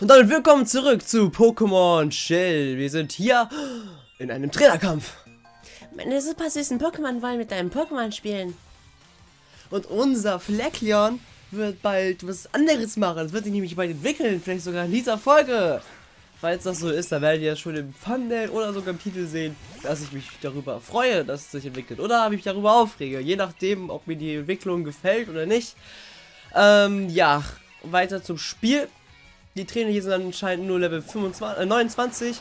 Und damit willkommen zurück zu Pokémon Shell. Wir sind hier in einem Trainerkampf. Meine super süßen Pokémon wollen mit deinem Pokémon spielen. Und unser Fleckleon wird bald was anderes machen. Es wird sich nämlich bald entwickeln, vielleicht sogar in dieser Folge. Falls das so ist, dann werdet ihr schon im Thumbnail oder sogar im Titel sehen, dass ich mich darüber freue, dass es sich entwickelt. Oder mich darüber aufrege, je nachdem, ob mir die Entwicklung gefällt oder nicht. Ähm, ja, weiter zum Spiel. Die Trainer hier sind anscheinend nur Level 25, äh, 29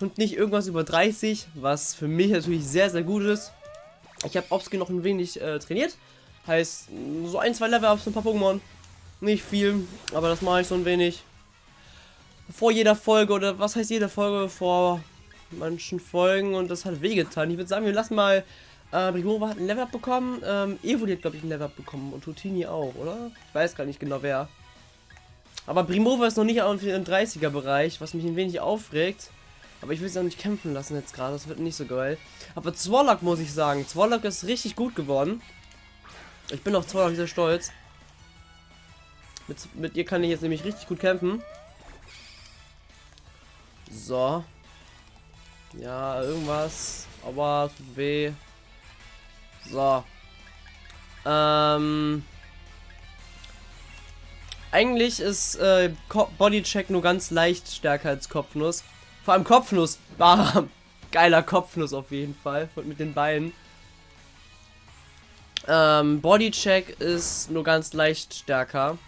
und nicht irgendwas über 30, was für mich natürlich sehr, sehr gut ist. Ich habe Obskin noch ein wenig äh, trainiert. Heißt, so ein, zwei Level auf so ein paar Pokémon. Nicht viel, aber das mache ich so ein wenig. Vor jeder Folge, oder was heißt jede Folge? Vor manchen Folgen und das hat wehgetan. Ich würde sagen, wir lassen mal. Äh, Brigova hat ein Level bekommen. Ähm, Evoli hat, glaube ich, ein Level bekommen. Und Tutini auch, oder? Ich weiß gar nicht genau wer. Aber Primova ist noch nicht im 30er Bereich, was mich ein wenig aufregt. Aber ich will sie auch nicht kämpfen lassen jetzt gerade, das wird nicht so geil. Aber Zwolak muss ich sagen, Zwolak ist richtig gut geworden. Ich bin auf Zwolak sehr stolz. Mit, mit ihr kann ich jetzt nämlich richtig gut kämpfen. So. Ja, irgendwas. Aber weh. So. Ähm. Eigentlich ist äh, Bodycheck nur ganz leicht stärker als Kopfnuss. Vor allem Kopfnuss. Bam. Geiler Kopfnuss auf jeden Fall. Mit den Beinen. Ähm, Bodycheck ist nur ganz leicht stärker.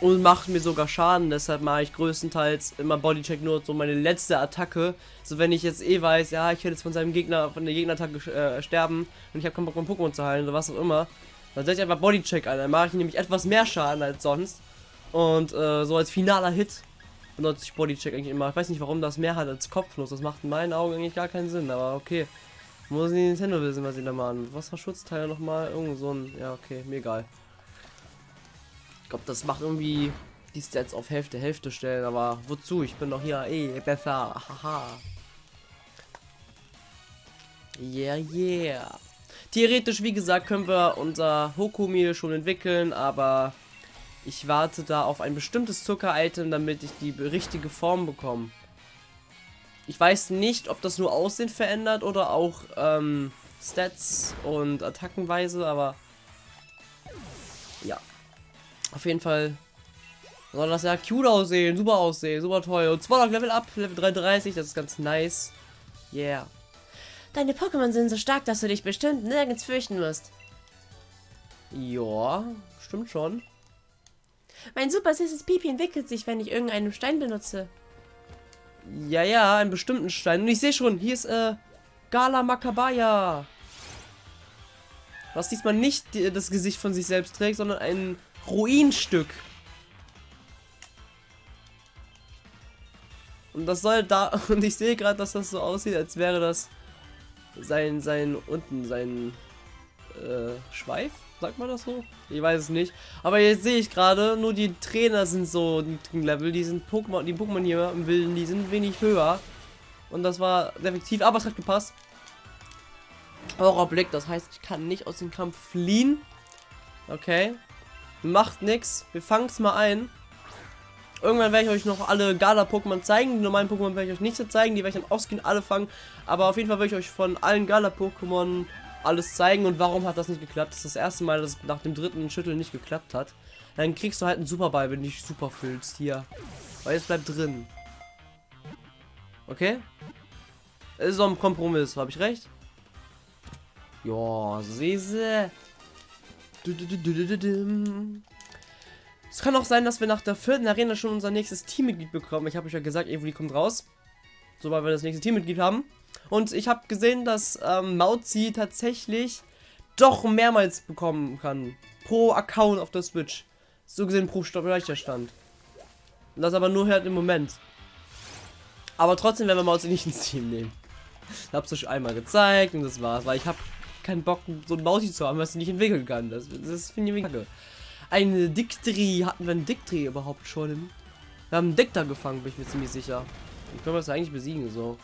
Und macht mir sogar Schaden, deshalb mache ich größtenteils immer Bodycheck nur so meine letzte Attacke. So wenn ich jetzt eh weiß, ja, ich werde jetzt von seinem Gegner, von der Gegnerattacke äh, sterben und ich habe keinen Bock, mein Pokémon zu heilen oder was auch immer. Dann setze ich einfach Bodycheck ein, dann mache ich nämlich etwas mehr Schaden als sonst. Und äh, so als finaler Hit benutze ich Bodycheck eigentlich immer. Ich weiß nicht, warum das mehr hat als Kopfnuss. Das macht in meinen Augen eigentlich gar keinen Sinn, aber okay. Muss die Nintendo wissen, was sie da machen. Was war Schutzteil nochmal? Irgend so ein. Ja, okay, mir egal. Ich glaube, das macht irgendwie die Stats auf Hälfte, Hälfte stellen, aber wozu? Ich bin doch hier eh besser. Haha. Yeah, yeah. Theoretisch, wie gesagt, können wir unser Hokumil schon entwickeln, aber ich warte da auf ein bestimmtes Zucker-Item, damit ich die richtige Form bekomme. Ich weiß nicht, ob das nur Aussehen verändert oder auch ähm, Stats und Attackenweise, aber ja. Auf jeden Fall soll das ja cute aussehen, super aussehen, super toll. Und zwar noch Level Up, Level 33, das ist ganz nice. Yeah. Deine Pokémon sind so stark, dass du dich bestimmt nirgends fürchten musst. Ja, stimmt schon. Mein super süßes Pipi entwickelt sich, wenn ich irgendeinen Stein benutze. Ja, ja, einen bestimmten Stein. Und ich sehe schon, hier ist äh, Gala Makabaya. Was diesmal nicht das Gesicht von sich selbst trägt, sondern ein Ruinstück. Und das soll da. Und ich sehe gerade, dass das so aussieht, als wäre das sein, sein, unten, sein äh, Schweif. Sagt man das so? Ich weiß es nicht. Aber jetzt sehe ich gerade, nur die Trainer sind so niedrigen Level. Die sind Pokémon, die Pokémon hier im Wilden, die sind wenig höher. Und das war effektiv, aber es hat gepasst. Horrorblick, das heißt, ich kann nicht aus dem Kampf fliehen. Okay. Macht nix. Wir fangen es mal ein. Irgendwann werde ich euch noch alle Gala-Pokémon zeigen. Die normalen Pokémon werde ich euch nicht so zeigen. Die werde ich dann offscreen alle fangen. Aber auf jeden Fall werde ich euch von allen Gala-Pokémon alles zeigen und warum hat das nicht geklappt. Das ist das erste Mal, dass nach dem dritten Schütteln nicht geklappt hat. Dann kriegst du halt einen Superball, wenn du dich super fühlst. Hier. Weil jetzt bleibt drin. Okay? Ist doch ein Kompromiss, habe ich recht? Ja, siehste. Es kann auch sein, dass wir nach der vierten Arena schon unser nächstes Teammitglied bekommen. Ich habe euch ja gesagt, Evoli kommt raus. Sobald wir das nächste Teammitglied haben. Und ich habe gesehen, dass ähm, Mauzi tatsächlich doch mehrmals bekommen kann. Pro Account auf der Switch. So gesehen pro Speicherstand. Das aber nur halt im Moment. Aber trotzdem werden wir Mauzi nicht ins Team nehmen. Ich hab's euch einmal gezeigt und das war's. Weil ich habe keinen Bock, so ein Mauzi zu haben, was ich nicht entwickeln kann. Das, das finde ich kacke. Eine Dictri. Hatten wir einen Dictri überhaupt schon? Wir haben einen Dicta gefangen, bin ich mir ziemlich sicher. Wie können wir das eigentlich besiegen, so?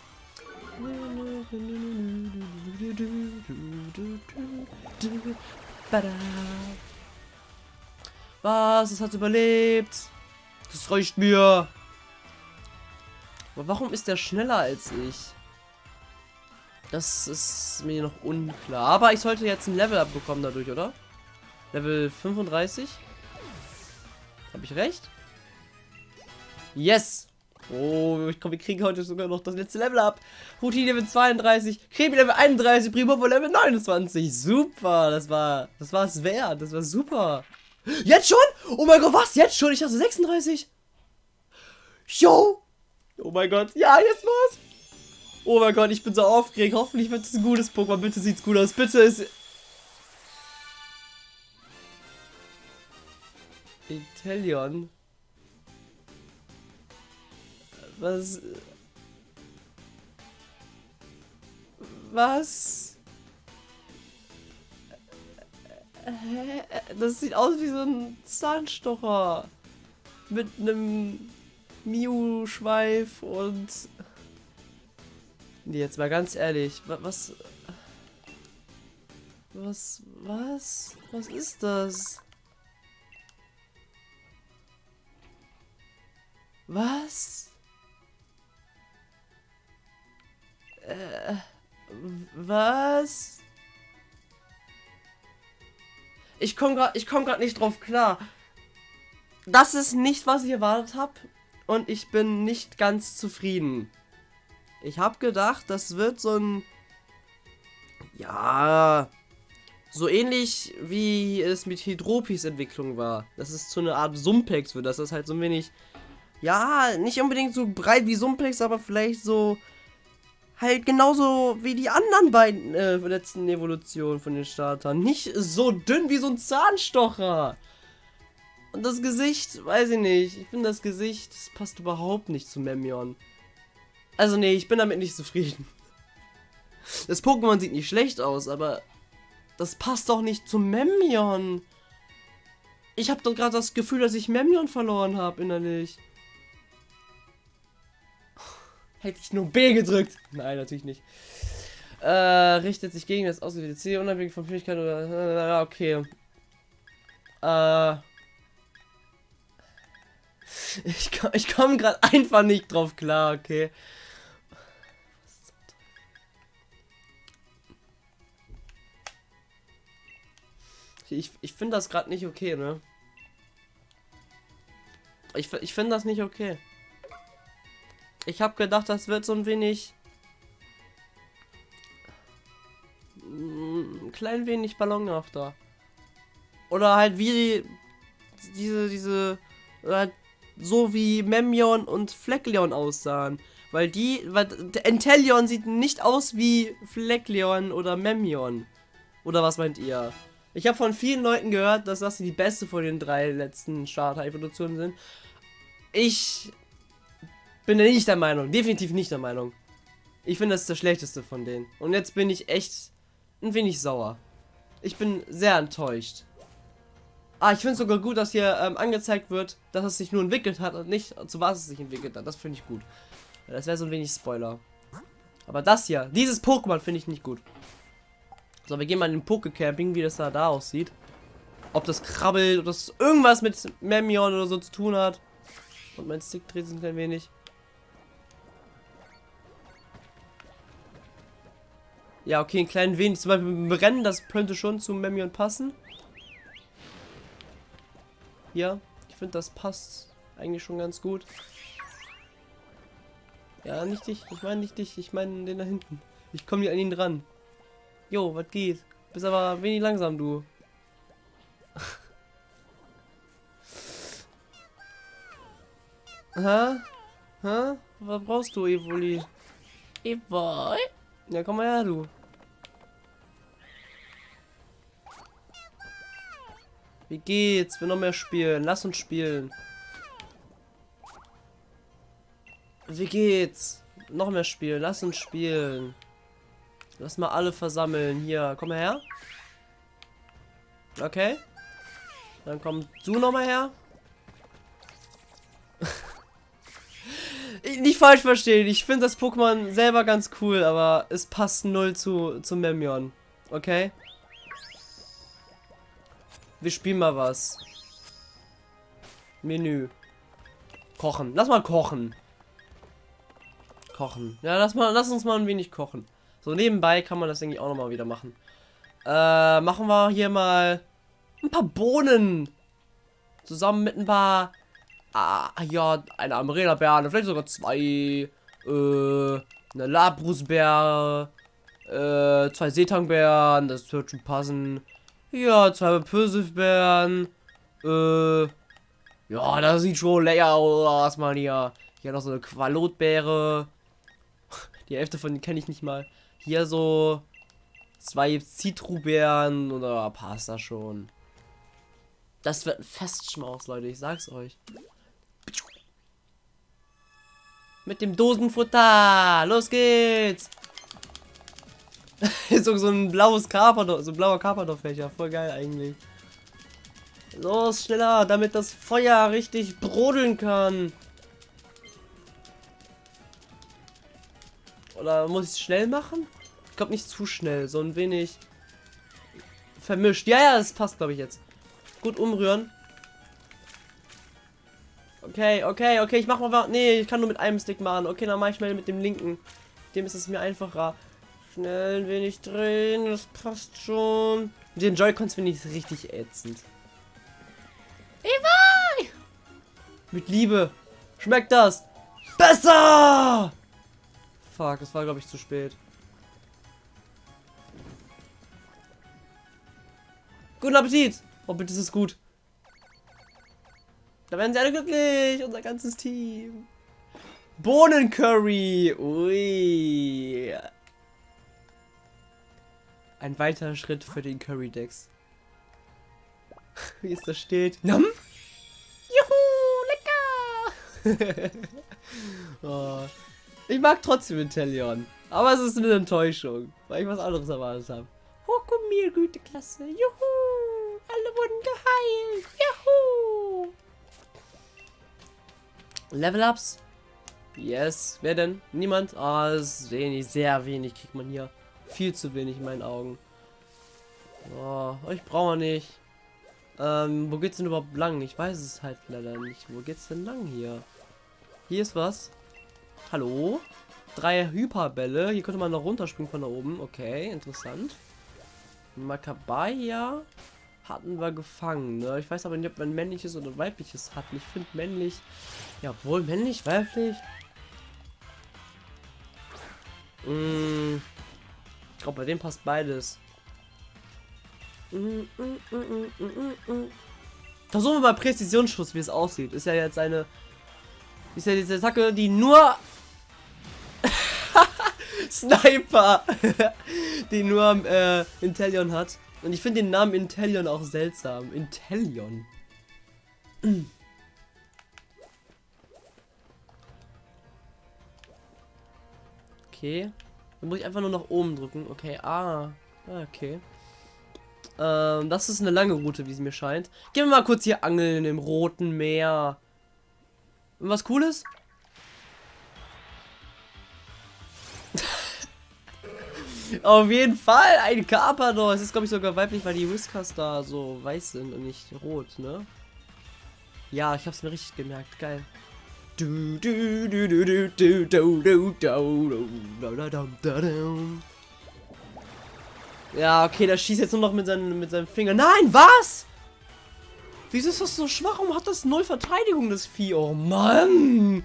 Was? Es hat überlebt. Das reicht mir. Aber warum ist der schneller als ich? Das ist mir noch unklar. Aber ich sollte jetzt ein Level abbekommen dadurch, oder? Level 35? Habe ich recht? Yes! Oh, ich glaube, wir kriegen heute sogar noch das letzte Level ab. Routine Level 32, Krebi Level 31, Primo Level 29. Super, das war, das war es wert. Das war super. Jetzt schon? Oh mein Gott, was? Jetzt schon? Ich dachte 36. Yo! Oh mein Gott, ja, jetzt was? Oh mein Gott, ich bin so aufgeregt. Hoffentlich wird es ein gutes Pokémon. Bitte sieht's gut aus. Bitte ist... Intellion. Was? Was? Hä? Das sieht aus wie so ein Zahnstocher. Mit einem Miu-Schweif und... Nee, jetzt mal ganz ehrlich. Was... Was... Was? Was ist das? Was? Äh, was? Ich komme gerade, ich komme gerade nicht drauf klar. Das ist nicht, was ich erwartet habe und ich bin nicht ganz zufrieden. Ich habe gedacht, das wird so ein ja, so ähnlich wie es mit Hydropis Entwicklung war. Das ist so eine Art Sumpex wird, das ist halt so ein wenig ja, nicht unbedingt so breit wie Sumplex, aber vielleicht so halt genauso wie die anderen beiden äh, letzten Evolutionen von den Startern. Nicht so dünn wie so ein Zahnstocher. Und das Gesicht, weiß ich nicht. Ich finde das Gesicht, das passt überhaupt nicht zu Memion. Also nee, ich bin damit nicht zufrieden. Das Pokémon sieht nicht schlecht aus, aber das passt doch nicht zu Memion. Ich habe doch gerade das Gefühl, dass ich Memion verloren habe innerlich. Hätte ich nur B gedrückt. Nein, natürlich nicht. Äh, richtet sich gegen das ausgewählte C, unabhängig von Fähigkeit oder... Äh, okay. Äh... Ich, ich komme gerade einfach nicht drauf klar, okay. Ich, ich finde das gerade nicht okay, ne? Ich, ich finde das nicht okay. Ich habe gedacht, das wird so ein wenig... Ein klein wenig ballonhafter. Oder halt wie diese, diese, halt so wie Memion und Fleckleon aussahen. Weil die, weil Entelion sieht nicht aus wie Fleckleon oder Memion. Oder was meint ihr? Ich habe von vielen Leuten gehört, dass das die beste von den drei letzten Starter-Evolutionen sind. Ich bin nicht der Meinung, definitiv nicht der Meinung. Ich finde, das ist der schlechteste von denen. Und jetzt bin ich echt ein wenig sauer. Ich bin sehr enttäuscht. Ah, ich finde es sogar gut, dass hier ähm, angezeigt wird, dass es sich nur entwickelt hat und nicht zu was es sich entwickelt hat. Das finde ich gut. Das wäre so ein wenig Spoiler. Aber das hier, dieses Pokémon finde ich nicht gut. So, wir gehen mal in den Pokecamping, wie das da, da aussieht. Ob das krabbelt, ob das irgendwas mit Memion oder so zu tun hat. Und mein Stick dreht sich ein wenig. Ja, okay, ein klein wenig. Zum Beispiel Rennen, das könnte schon zu Memion passen. Ja, ich finde, das passt eigentlich schon ganz gut. Ja, nicht dich. Ich meine nicht dich. Ich meine den da hinten. Ich komme hier an ihn dran. Jo, was geht? Bist aber wenig langsam, du. Hä? Hä? Was brauchst du, Evoli? Evoli? Ja, komm mal her, du. Wie geht's? Wir noch mehr spielen. Lass uns spielen. Wie geht's? Noch mehr spielen. Lass uns spielen. Lass mal alle versammeln. Hier, komm mal her. Okay. Dann komm du noch mal her. Falsch verstehen. Ich finde das Pokémon selber ganz cool, aber es passt null zu, zu Memion. Okay? Wir spielen mal was. Menü. Kochen. Lass mal kochen. kochen. Ja, lass, mal, lass uns mal ein wenig kochen. So nebenbei kann man das irgendwie auch nochmal wieder machen. Äh, machen wir hier mal ein paar Bohnen. Zusammen mit ein paar... Ah, ja, eine Amarena-Beere, vielleicht sogar zwei. Äh, eine Labrusbeere. Äh, zwei Seetangbeeren, das wird schon passen. Ja, zwei Pfirsichbeeren. Äh, ja, das sieht schon lecker aus, man hier. Hier noch so eine Qualotbeere. Die Hälfte von denen kenne ich nicht mal. Hier so zwei Zitrubeeren oder passt das schon. Das wird ein Festschmaus, Leute, ich sag's euch. Mit dem Dosenfutter. Los geht's. so, so ein blaues Carpador, so ein blauer Carpador-Fächer. Voll geil eigentlich. Los, schneller, damit das Feuer richtig brodeln kann. Oder muss ich es schnell machen? Ich glaube nicht zu schnell, so ein wenig vermischt. Ja, ja, das passt, glaube ich, jetzt. Gut umrühren. Okay, okay, okay, ich mach mal... Nee, ich kann nur mit einem Stick machen. Okay, dann mache ich mal mit dem linken. Dem ist es mir einfacher. Schnell ein wenig drehen, das passt schon. Mit den Joy-Cons finde ich es richtig ätzend. Eva! Mit Liebe. Schmeckt das? Besser! Fuck, es war glaube ich zu spät. Guten Appetit! Oh, bitte ist es gut. Da werden sie alle glücklich, unser ganzes Team. Bohnencurry. Ui. Ein weiterer Schritt für den Curry Decks. Wie es da steht. Nam? Juhu, lecker! oh. Ich mag trotzdem Intellion. Aber es ist eine Enttäuschung, weil ich was anderes erwartet habe. Hokumir, gute Klasse. Juhu! Alle wurden geheilt. Juhu! Level-Ups? Yes. Wer denn? Niemand? Ah, oh, wenig, sehr wenig kriegt man hier. Viel zu wenig in meinen Augen. Oh, ich brauche nicht. Ähm, wo geht's denn überhaupt lang? Ich weiß es halt leider nicht. Wo geht's denn lang hier? Hier ist was. Hallo? Drei Hyperbälle. Hier könnte man noch runterspringen von da oben. Okay, interessant. Makabaya hatten wir gefangen. Ne? Ich weiß aber nicht, ob man männliches oder weibliches hat. Ich finde männlich. Ja, wohl männlich, weiblich. Mmh. Ich glaube, bei dem passt beides. Versuchen wir mal Präzisionsschuss, wie es aussieht. Ist ja jetzt eine. Ist ja diese Attacke, die nur. Sniper! die nur äh, Intellion hat. Und ich finde den Namen Intellion auch seltsam. Intellion. Okay. Dann muss ich einfach nur nach oben drücken. Okay, ah. ah okay. Ähm, das ist eine lange Route, wie es mir scheint. Gehen wir mal kurz hier angeln im Roten Meer. Und was Cooles? Auf jeden Fall, ein Carpador. Es ist, glaube ich, sogar weiblich, weil die Whiskers da so weiß sind und nicht rot, ne? Ja, ich hab's mir richtig gemerkt. Geil. Ja, okay, der schießt jetzt nur noch mit seinem, mit seinem Finger. Nein, was? Wieso ist das so schwach? Warum hat das null Verteidigung, das Vieh? Oh, Mann.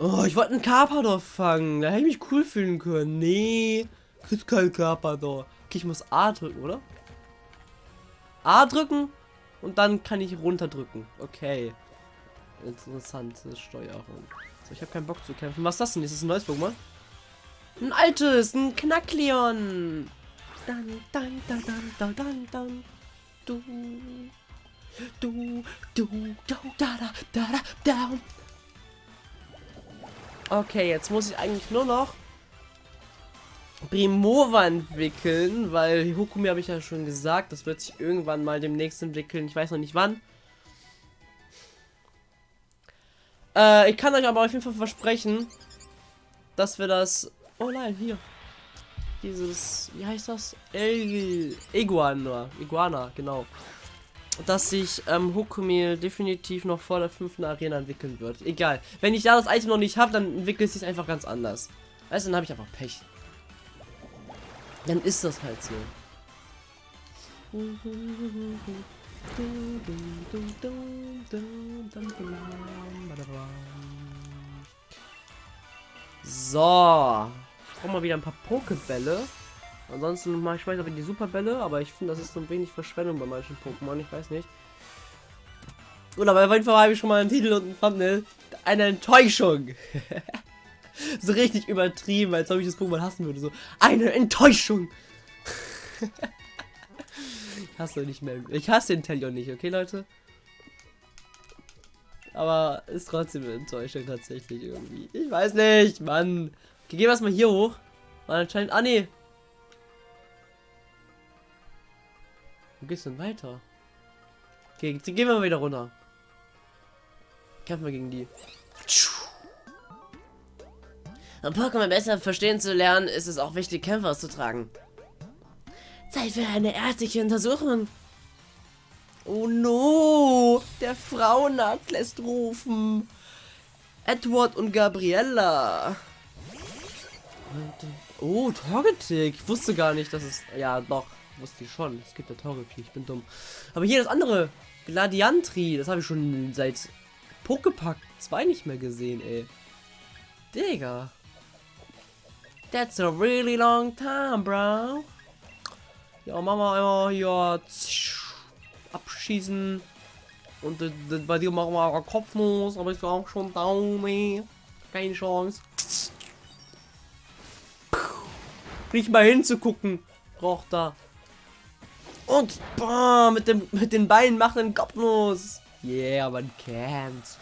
Oh, ich wollte einen Carpador fangen. Da hätte ich mich cool fühlen können. Nee kriegt kein Carpador. Okay, ich muss A drücken, oder? A drücken und dann kann ich runterdrücken. Okay. Interessante Steuerung. So, ich habe keinen Bock zu kämpfen. Was ist das denn? Ist das ein neues Pokémon? Ein altes, ein Knackleon. Dann, dann, dann, dann, dann, dann, dann. Du. Du, du, du, da, da, da, da, da. Okay, jetzt muss ich eigentlich nur noch Primova entwickeln, weil Hukumi habe ich ja schon gesagt, das wird sich irgendwann mal demnächst entwickeln. Ich weiß noch nicht wann. Äh, ich kann euch aber auf jeden Fall versprechen, dass wir das... Oh nein, hier. Dieses... Wie heißt das? El Iguana. Iguana, genau. dass sich ähm, Hokumil definitiv noch vor der fünften Arena entwickeln wird. Egal. Wenn ich da das Item noch nicht habe, dann entwickelt es sich einfach ganz anders. Weißt du, dann habe ich einfach Pech. Dann ist das halt so. So. Ich brauche mal wieder ein paar Pokebälle. Ansonsten mache ich weiter mit die Superbälle, aber ich finde, das ist so ein wenig Verschwendung bei manchen Pokémon, ich weiß nicht. Oder bei jeden Fall habe ich schon mal einen Titel und ein Thumbnail. Eine Enttäuschung. so richtig übertrieben, als ob ich das Pokémon hassen würde. So, eine Enttäuschung. ich hasse nicht mehr. Ich hasse den Talion nicht, okay, Leute? Aber ist trotzdem eine Enttäuschung tatsächlich irgendwie. Ich weiß nicht, Mann. Okay, gehen wir erstmal hier hoch. Weil anscheinend. Ah, nee. Wo geht's denn weiter? Okay, gehen wir mal wieder runter. Kämpfen wir gegen die. Um Pokémon besser verstehen zu lernen, ist es auch wichtig, Kämpfe auszutragen. Zeit für eine ärztliche Untersuchung. Oh no! Der Frauenarzt lässt rufen. Edward und Gabriella. Oh, Torgetic. Ich wusste gar nicht, dass es... Ja, doch. Wusste ich schon. Es gibt ja Torgetic. Ich bin dumm. Aber hier das andere. Gladiantri. Das habe ich schon seit Pokepack 2 nicht mehr gesehen, ey. Digga. That's a really long time, bro. Ja, Mama einmal hier abschießen. Und bei dir machen wir Kopfnuss, aber ich auch schon Daumen. Keine Chance. Nicht mal hinzugucken. Braucht da. Und bam, mit dem mit den Beinen macht einen Kopfnuss. Yeah, man kennt's.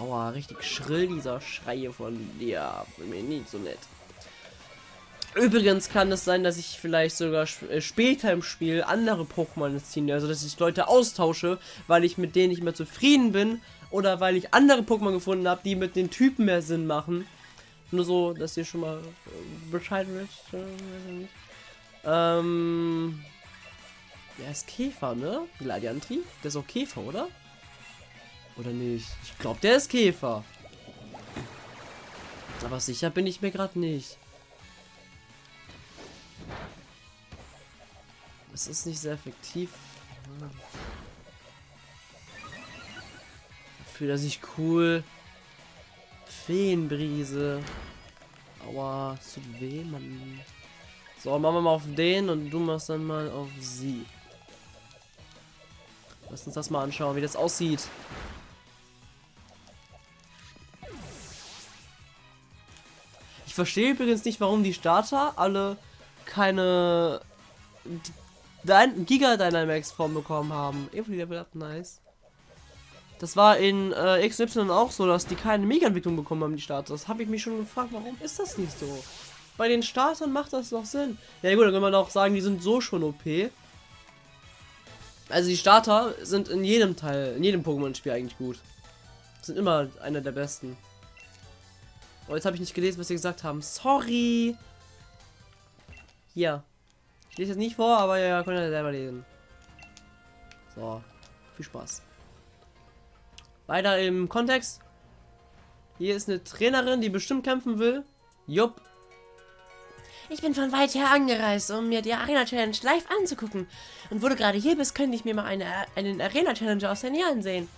Aua, richtig schrill dieser Schreie von dir. Bin mir nicht so nett. Übrigens kann es sein, dass ich vielleicht sogar äh, später im Spiel andere Pokémon ziehe, also dass ich Leute austausche, weil ich mit denen nicht mehr zufrieden bin oder weil ich andere Pokémon gefunden habe, die mit den Typen mehr Sinn machen. Nur so, dass ihr schon mal äh, Bescheid wisst. Ähm, der ist Käfer, ne? Gladiantri? Der ist auch Käfer, oder? Oder nicht? Ich glaube, der ist Käfer. Aber sicher bin ich mir gerade nicht. Es ist nicht sehr effektiv. Fühlt er sich cool. Feenbrise. Aua, es tut weh, Mann. So, machen wir mal auf den und du machst dann mal auf sie. Lass uns das mal anschauen, wie das aussieht. Ich verstehe übrigens nicht, warum die Starter alle keine Dein Giga Dynamax Form bekommen haben. Evoli Level Up, nice. Das war in äh, XY auch so, dass die keine Mega-Entwicklung bekommen haben, die Starter. Das habe ich mich schon gefragt, warum ist das nicht so? Bei den Startern macht das doch Sinn. Ja gut, dann kann man auch sagen, die sind so schon OP. Also die Starter sind in jedem Teil, in jedem Pokémon-Spiel eigentlich gut. Sind immer einer der besten. Oh, jetzt habe ich nicht gelesen, was sie gesagt haben. Sorry. Hier. Ich lese jetzt nicht vor, aber ja, könnt ihr selber lesen. So, viel Spaß. Weiter im Kontext. Hier ist eine Trainerin, die bestimmt kämpfen will. Jupp. Ich bin von weit her angereist, um mir die Arena Challenge live anzugucken. Und wo du gerade hier bist, könnte ich mir mal eine, einen Arena Challenge aus der Nähe ansehen.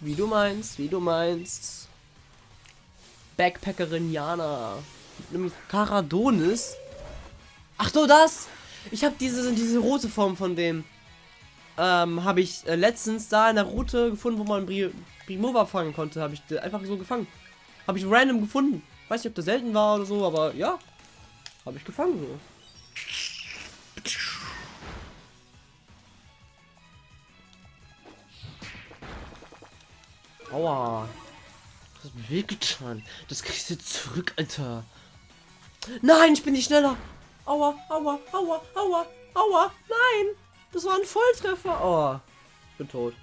Wie du meinst, wie du meinst. Backpackerin Jana. Mit einem Karadonis. Ach so, das! Ich habe diese, diese rote Form von dem. Ähm, habe ich äh, letztens da in der Route gefunden, wo man Bri Primova fangen konnte. Habe ich einfach so gefangen. Habe ich random gefunden. Weiß nicht, ob das selten war oder so, aber ja. Habe ich gefangen so. Aua. Das hat mir wehgetan. Das kriegst du zurück, Alter. Nein, ich bin nicht schneller. Aua, aua, aua, aua, aua. Nein. Das war ein Volltreffer. Oh. Ich bin tot.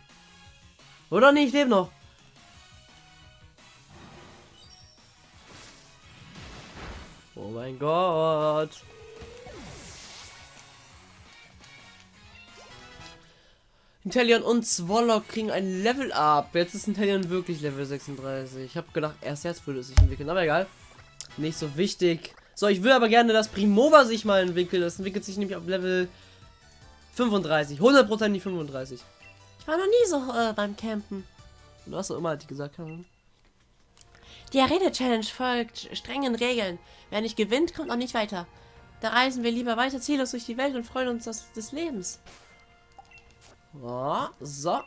Oder nicht? Ich lebe noch. Oh mein Gott. Intellion und Swallow kriegen ein Level Up. Jetzt ist Intellion wirklich Level 36. Ich habe gedacht, erst jetzt würde es sich entwickeln, aber egal. Nicht so wichtig. So, ich will aber gerne, dass Primova sich mal entwickelt. Das entwickelt sich nämlich auf Level 35. 100% die 35. Ich war noch nie so äh, beim Campen. Du hast doch immer, die gesagt. Hm. Die Arena-Challenge folgt strengen Regeln. Wer nicht gewinnt, kommt auch nicht weiter. Da reisen wir lieber weiter ziellos durch die Welt und freuen uns des, des Lebens. So.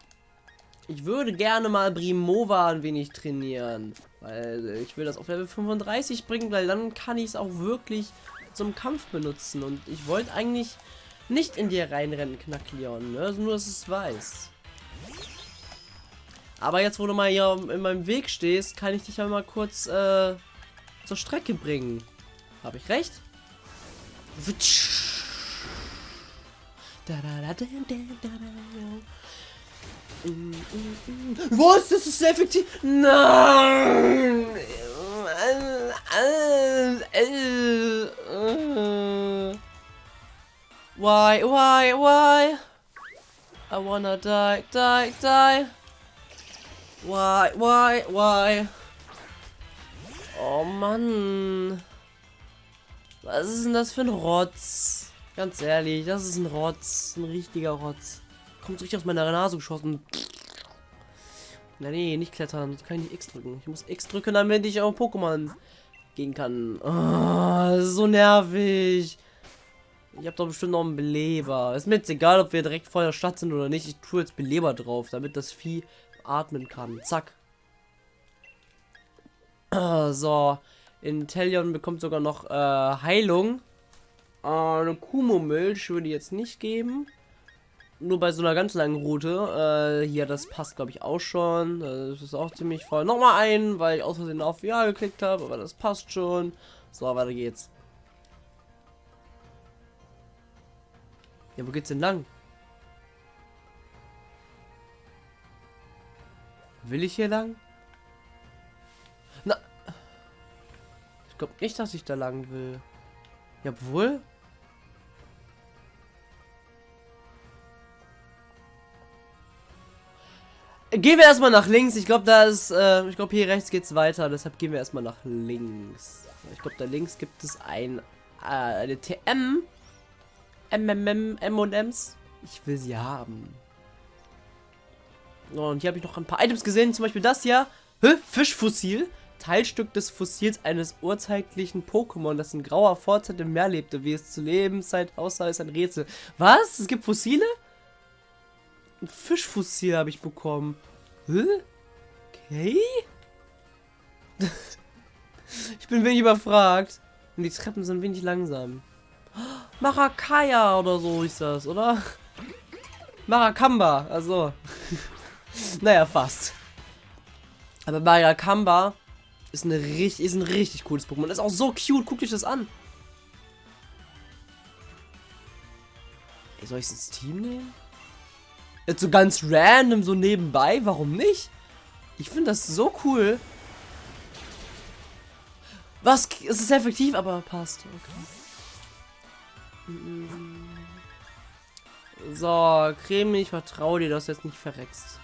Ich würde gerne mal Brimova ein wenig trainieren. Weil ich will das auf Level 35 bringen, weil dann kann ich es auch wirklich zum Kampf benutzen. Und ich wollte eigentlich nicht in dir reinrennen, Knackleon. Ne? Also nur, dass es weiß. Aber jetzt, wo du mal hier in meinem Weg stehst, kann ich dich ja mal kurz äh, zur Strecke bringen. Habe ich recht? Was? Das ist effektiv. Nein! Why, why, why? I wanna die, die, die. Why, why, why? Oh Mann. Was ist denn das für ein Rotz? Ganz ehrlich, das ist ein Rotz. Ein richtiger Rotz. Kommt richtig aus meiner Nase geschossen. Na nee, nicht klettern. Ich kann nicht X drücken. Ich muss X drücken, damit ich auf Pokémon gehen kann. Oh, so nervig. Ich habe doch bestimmt noch einen Beleber. Ist mir jetzt egal, ob wir direkt vor der Stadt sind oder nicht. Ich tue jetzt Beleber drauf, damit das Vieh atmen kann. Zack. So. Intellion bekommt sogar noch äh, Heilung. Äh, eine Kumo-Milch würde ich jetzt nicht geben. Nur bei so einer ganz langen Route. Äh, hier, das passt glaube ich auch schon. Das ist auch ziemlich voll. Nochmal ein, weil ich aus Versehen auf Ja geklickt habe, aber das passt schon. So, weiter geht's. Ja, wo geht's denn lang? Will ich hier lang? Na. Ich glaube nicht, dass ich da lang will. Jawohl. Gehen wir erstmal nach links. Ich glaube, da ist, äh, ich glaube, hier rechts geht's weiter. Deshalb gehen wir erstmal nach links. Ich glaube, da links gibt es ein, äh, eine TM. MMM, M&M's. Ich will sie haben. Und hier habe ich noch ein paar Items gesehen, zum Beispiel das hier. Hä? Fischfossil. Teilstück des Fossils eines urzeitlichen Pokémon, das in grauer Vorzeit im Meer lebte, wie es zu Lebenszeit aussah, ist ein Rätsel. Was? Es gibt Fossile? Ein Fischfossil habe ich bekommen. Hä? Okay? ich bin wenig überfragt. Und die Treppen sind wenig langsam. Marakaya oder so ist das, oder? Marakamba, also. naja, fast. Aber Marakamba ist, eine richtig, ist ein richtig cooles Pokémon. Ist auch so cute. Guckt euch das an. Ey, soll ich es ins Team nehmen? Jetzt so ganz random, so nebenbei. Warum nicht? Ich finde das so cool. Was? Es ist effektiv, aber passt. Okay. So, Creme, ich vertraue dir, dass du jetzt nicht verreckst.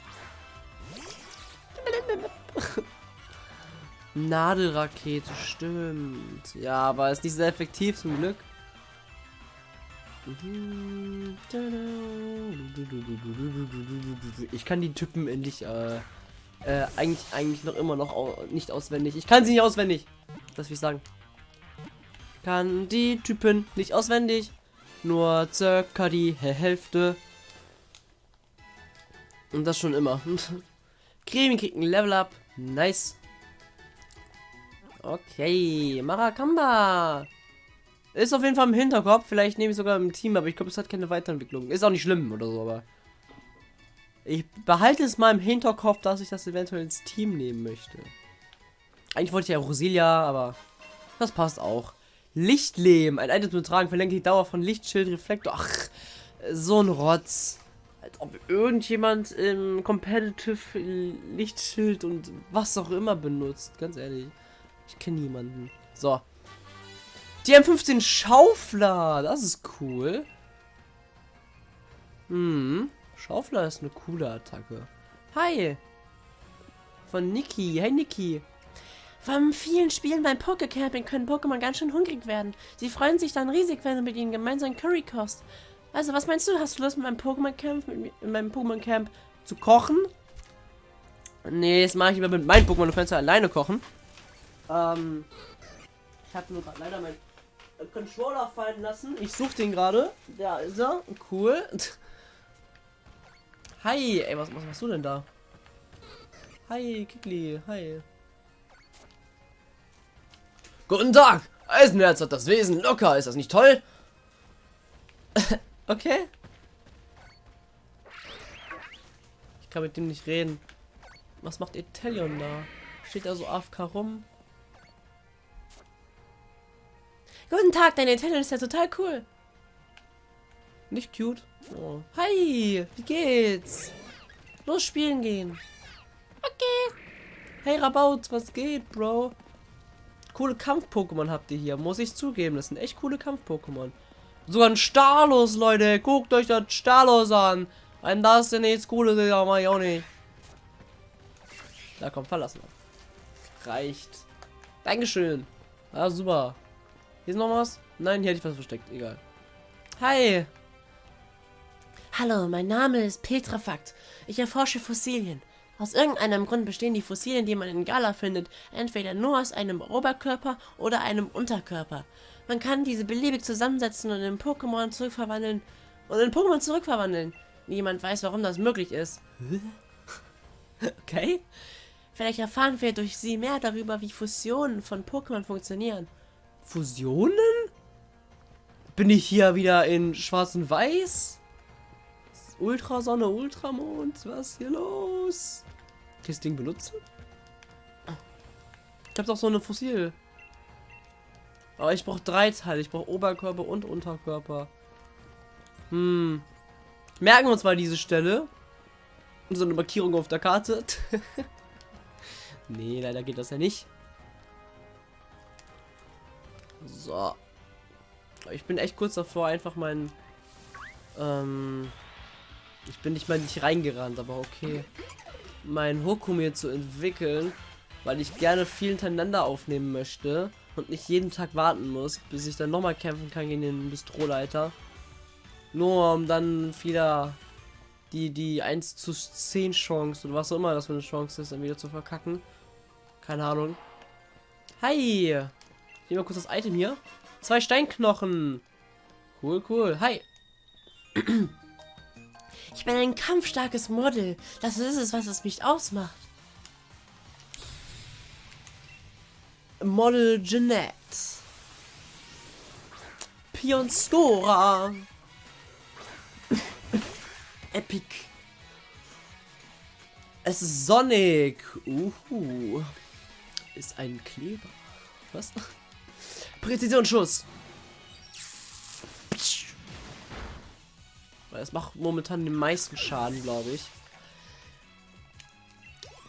Nadelrakete, stimmt. Ja, aber ist nicht sehr effektiv zum Glück. Ich kann die Typen endlich äh, äh, eigentlich eigentlich noch immer noch nicht auswendig. Ich kann sie nicht auswendig. Das will ich sagen. Kann die Typen nicht auswendig. Nur circa die Hälfte. Und das schon immer. Creme kriegt ein Level Up. Nice. Okay, Marakamba. Ist auf jeden Fall im Hinterkopf. Vielleicht nehme ich sogar im Team, aber ich glaube, es hat keine Weiterentwicklung. Ist auch nicht schlimm oder so, aber. Ich behalte es mal im Hinterkopf, dass ich das eventuell ins Team nehmen möchte. Eigentlich wollte ich ja Rosilia, aber das passt auch. Lichtlehm. Ein Item zu tragen verlängert die Dauer von Lichtschild, Reflektor. Ach, so ein Rotz. Als ob irgendjemand im Competitive Lichtschild und was auch immer benutzt. Ganz ehrlich. Ich kenne niemanden. So. Die M15 Schaufler. Das ist cool. Hm. Schaufler ist eine coole Attacke. Hi. Von Niki. Hey Niki. Von vielen Spielen beim Pokecamping können Pokémon ganz schön hungrig werden. Sie freuen sich dann riesig, wenn du mit ihnen gemeinsam Curry kochst. Also, was meinst du? Hast du Lust, mit meinem Pokémon-Camp, in meinem Pokémon-Camp zu kochen? Nee, das mache ich lieber mit meinen Pokémon. Du kannst ja alleine kochen. Ähm, ich habe nur gerade leider meinen Controller fallen lassen. Ich suche den gerade. Da ist er. Cool. Hi. Ey, was, was machst du denn da? Hi, Kikli. Hi. Guten Tag. Eisenherz hat das Wesen locker. Ist das nicht toll? okay. Ich kann mit dem nicht reden. Was macht Italion da? Steht da so AFK rum? Guten Tag, dein Italian ist ja total cool. Nicht cute. Oh. Hi, wie geht's? Los spielen gehen. Okay. Hey Rabaut, was geht, Bro? Coole Kampf-Pokémon habt ihr hier, muss ich zugeben. Das sind echt coole Kampf-Pokémon. Sogar ein Starlos, Leute. Guckt euch das Starlos an. Wenn das denn nichts Cooles ist, ja, mach ich auch nicht. Da kommt verlassen. Reicht. Dankeschön. Ah, super. Hier ist noch was? Nein, hier hätte ich was versteckt. Egal. Hi. Hallo, mein Name ist Petra Fakt. Ich erforsche Fossilien. Aus irgendeinem Grund bestehen die Fossilien, die man in Gala findet, entweder nur aus einem Oberkörper oder einem Unterkörper. Man kann diese beliebig zusammensetzen und in Pokémon zurückverwandeln und in Pokémon zurückverwandeln. Niemand weiß, warum das möglich ist. okay. Vielleicht erfahren wir durch sie mehr darüber, wie Fusionen von Pokémon funktionieren. Fusionen? Bin ich hier wieder in Schwarz und Weiß? Ultrasonne, Ultramond, was ist hier los? Kann ich das Ding benutzen? Ich habe doch so eine Fossil. Aber ich brauche drei Teile. Ich brauche Oberkörper und Unterkörper. Hm. Merken wir uns mal diese Stelle. So eine Markierung auf der Karte. nee, leider geht das ja nicht. So. Ich bin echt kurz davor, einfach meinen... Ähm, ich bin nicht mal nicht reingerannt, aber okay. Mein Hokum hier zu entwickeln, weil ich gerne viel hintereinander aufnehmen möchte und nicht jeden Tag warten muss, bis ich dann nochmal kämpfen kann gegen den Bistroleiter. Nur um dann wieder die, die 1 zu 10 Chance oder was auch immer das für eine Chance ist, dann wieder zu verkacken. Keine Ahnung. Hi! Hier mal kurz das Item hier. Zwei Steinknochen. Cool, cool. Hi. Ich bin ein kampfstarkes Model. Das ist es, was es mich ausmacht. Model Jeanette. Pionstora. Epic. Es ist Sonic. Uhu. Ist ein Kleber. Was? Präzisionsschuss. Weil es macht momentan den meisten Schaden, glaube ich.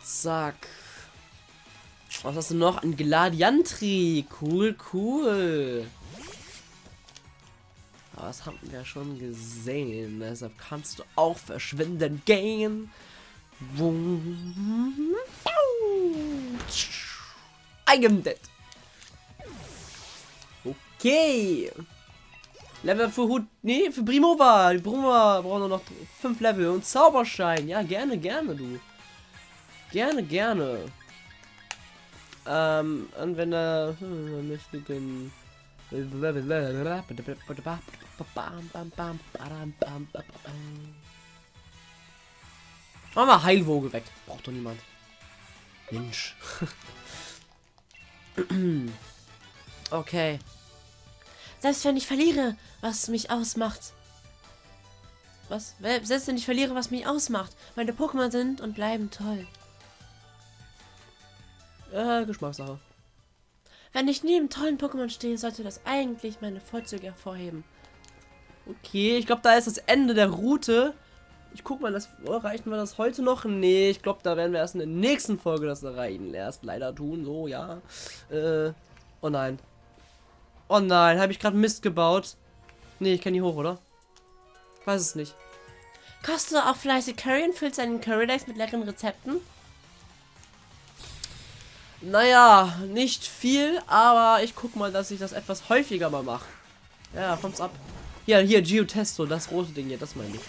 Zack. Was hast du noch? Ein Gladiantri. Cool, cool. Aber das haben wir schon gesehen. Deshalb kannst du auch verschwinden gehen. Am dead. Okay. Level für Hut. Nee, für Primova. Primova braucht nur noch 5 Level. Und Zauberschein. Ja, gerne, gerne, du. Gerne, gerne. Ähm, Anwender. Mächtigen. Machen wir Heilwoge weg. Braucht doch niemand. Mensch. okay. Selbst wenn ich verliere, was mich ausmacht. Was? Selbst wenn ich verliere, was mich ausmacht. Meine Pokémon sind und bleiben toll. Äh, Geschmackssache. Wenn ich neben tollen Pokémon stehe, sollte das eigentlich meine Vorzüge hervorheben. Okay, ich glaube, da ist das Ende der Route. Ich guck mal, das oh, erreichen wir das heute noch? Nee, ich glaube, da werden wir erst in der nächsten Folge das erreichen. Erst leider tun, so, ja. Äh, oh nein. Oh nein, habe ich gerade Mist gebaut? Nee, ich kann die hoch, oder? Weiß es nicht. Kostet du auch fleißig Curry und füllst deinen Curry-Decks mit leckeren Rezepten? Naja, nicht viel, aber ich guck mal, dass ich das etwas häufiger mal mache. Ja, kommt's ab. Ja, hier, Geotesto, das rote Ding hier, das meine ich.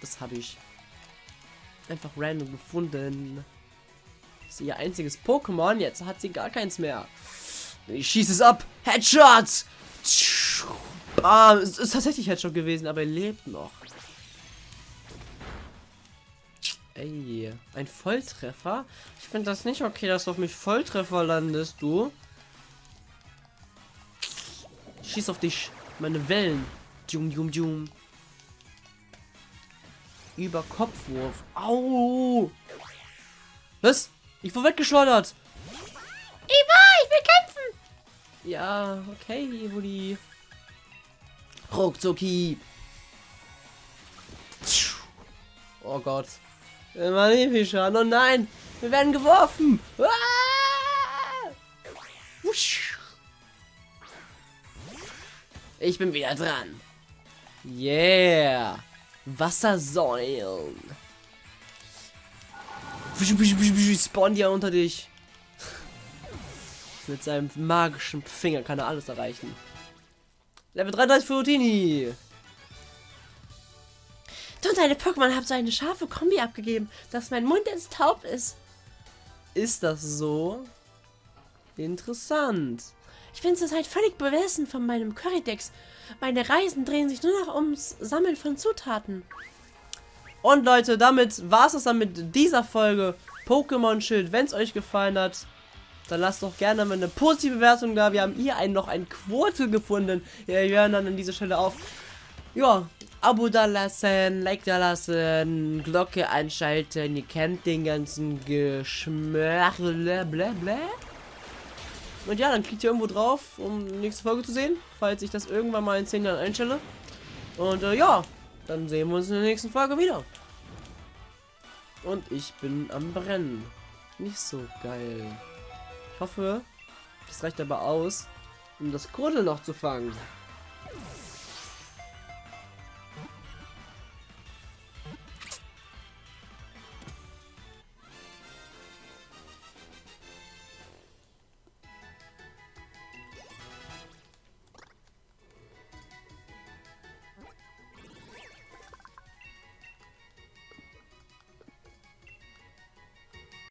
Das habe ich einfach random gefunden. Das ist ihr einziges Pokémon, jetzt hat sie gar keins mehr. Ich schieße es ab. Headshot! Ah, es ist tatsächlich Headshot gewesen, aber er lebt noch. Ey, ein Volltreffer? Ich finde das nicht okay, dass du auf mich Volltreffer landest, du. Schieß auf dich. Meine Wellen. Dum, dum, dum. Über Kopfwurf. Au! Was? Ich wurde weggeschleudert. Eva, ich will kämpfen! Ja, okay, Woody. Ruckzucki. Oh Gott. Maleficent. Oh nein. Wir werden geworfen. Ah! Ich bin wieder dran. Yeah. Wassersäulen. Spawn ja unter dich. Mit seinem magischen Finger kann er alles erreichen. Level 33 für Utini. Du und deine Pokémon haben so eine scharfe Kombi abgegeben, dass mein Mund jetzt taub ist. Ist das so? Interessant. Ich bin zurzeit völlig besessen von meinem Currydex. Meine Reisen drehen sich nur noch ums Sammeln von Zutaten. Und Leute, damit war es dann mit dieser Folge Pokémon Schild. Wenn es euch gefallen hat, dann lasst doch gerne mal eine positive Bewertung da. Wir haben hier einen, noch ein Quote gefunden. Ja, wir hören dann an dieser Stelle auf. Ja, Abo da lassen, Like da lassen, Glocke einschalten. Ihr kennt den ganzen Geschmörle. Und ja, dann klickt ihr irgendwo drauf, um die nächste Folge zu sehen, falls ich das irgendwann mal in 10 Jahren einstelle. Und äh, ja, dann sehen wir uns in der nächsten Folge wieder. Und ich bin am Brennen. Nicht so geil. Ich hoffe, das reicht aber aus, um das Kurdel noch zu fangen.